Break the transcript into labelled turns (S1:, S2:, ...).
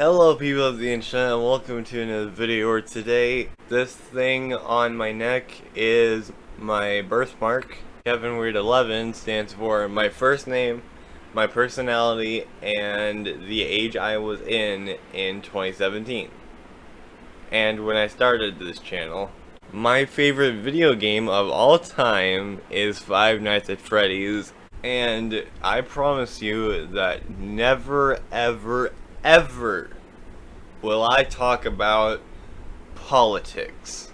S1: Hello people of the internet and welcome to another video where today this thing on my neck is my birthmark. Kevin Weird 11 stands for my first name, my personality, and the age I was in in 2017. And when I started this channel, my favorite video game of all time is Five Nights at Freddy's and I promise you that never ever ever will I talk about politics.